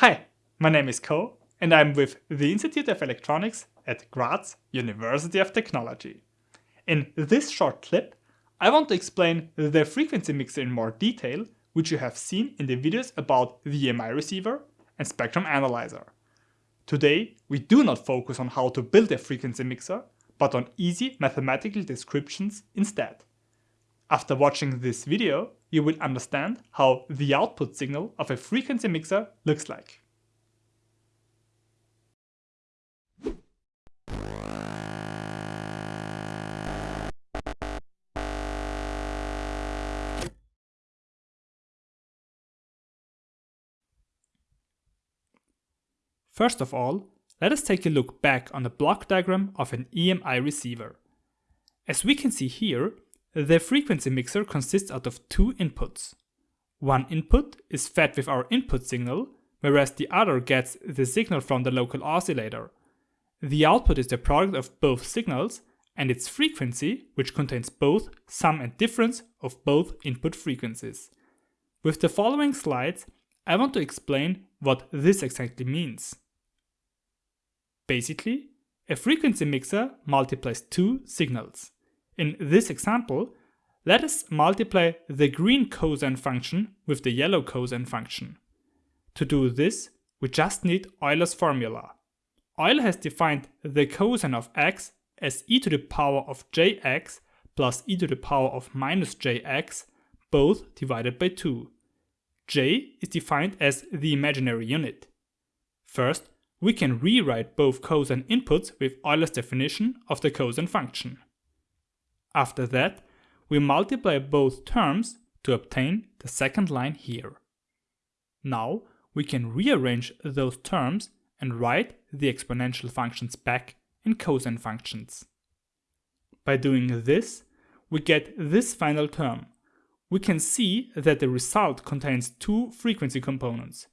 Hi, my name is Ko and I'm with the Institute of Electronics at Graz University of Technology. In this short clip, I want to explain the frequency mixer in more detail, which you have seen in the videos about the EMI receiver and spectrum analyzer. Today, we do not focus on how to build a frequency mixer, but on easy mathematical descriptions instead. After watching this video, you will understand how the output signal of a frequency mixer looks like. First of all, let us take a look back on the block diagram of an EMI receiver. As we can see here, the frequency mixer consists out of two inputs. One input is fed with our input signal, whereas the other gets the signal from the local oscillator. The output is the product of both signals and its frequency, which contains both sum and difference of both input frequencies. With the following slides, I want to explain what this exactly means. Basically, a frequency mixer multiplies two signals. In this example, let us multiply the green cosine function with the yellow cosine function. To do this, we just need Euler's formula. Euler has defined the cosine of x as e to the power of jx plus e to the power of minus jx, both divided by 2. j is defined as the imaginary unit. First, we can rewrite both cosine inputs with Euler's definition of the cosine function. After that, we multiply both terms to obtain the second line here. Now we can rearrange those terms and write the exponential functions back in cosine functions. By doing this, we get this final term. We can see that the result contains two frequency components,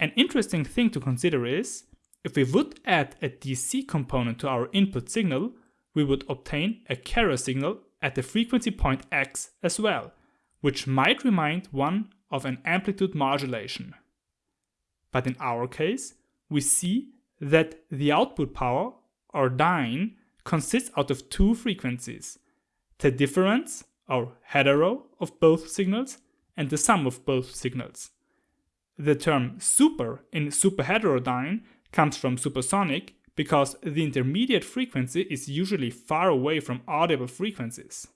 an interesting thing to consider is, if we would add a DC component to our input signal, we would obtain a carrier signal at the frequency point x as well, which might remind one of an amplitude modulation. But in our case, we see that the output power, or dyne, consists out of two frequencies, the difference, or hetero, of both signals, and the sum of both signals. The term super in superheterodyne comes from supersonic because the intermediate frequency is usually far away from audible frequencies.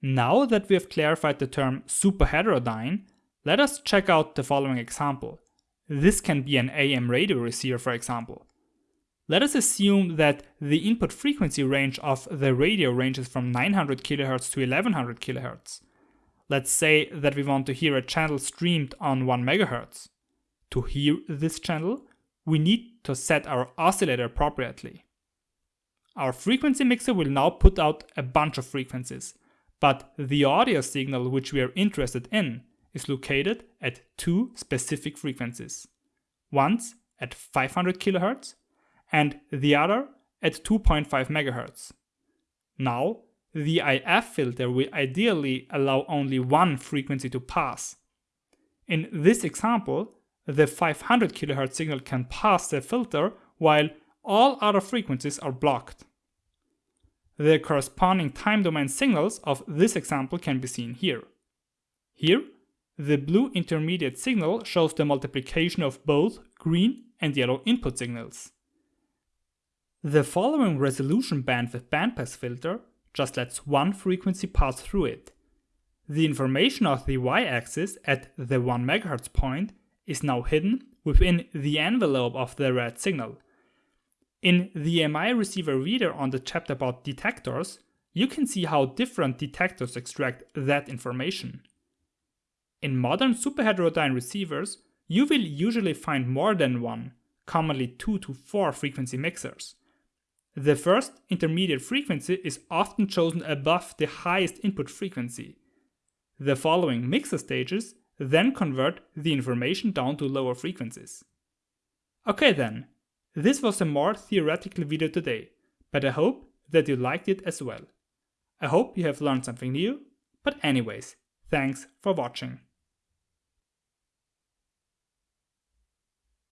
Now that we have clarified the term superheterodyne, let us check out the following example. This can be an AM radio receiver for example. Let us assume that the input frequency range of the radio ranges from 900 kHz to 1100 kHz. Let's say that we want to hear a channel streamed on 1 MHz. To hear this channel, we need to set our oscillator appropriately. Our frequency mixer will now put out a bunch of frequencies, but the audio signal which we are interested in is located at two specific frequencies. Once at 500 kHz and the other at 2.5 MHz. Now the IF filter will ideally allow only one frequency to pass. In this example, the 500 kHz signal can pass the filter while all other frequencies are blocked. The corresponding time domain signals of this example can be seen here. Here, the blue intermediate signal shows the multiplication of both green and yellow input signals. The following resolution bandwidth bandpass filter just lets one frequency pass through it. The information of the y-axis at the 1 MHz point is now hidden within the envelope of the red signal. In the EMI receiver reader on the chapter about detectors, you can see how different detectors extract that information. In modern superheterodyne receivers, you will usually find more than one, commonly 2 to 4 frequency mixers. The first intermediate frequency is often chosen above the highest input frequency. The following mixer stages then convert the information down to lower frequencies. Okay then, this was a more theoretical video today, but I hope that you liked it as well. I hope you have learned something new, but anyways, thanks for watching.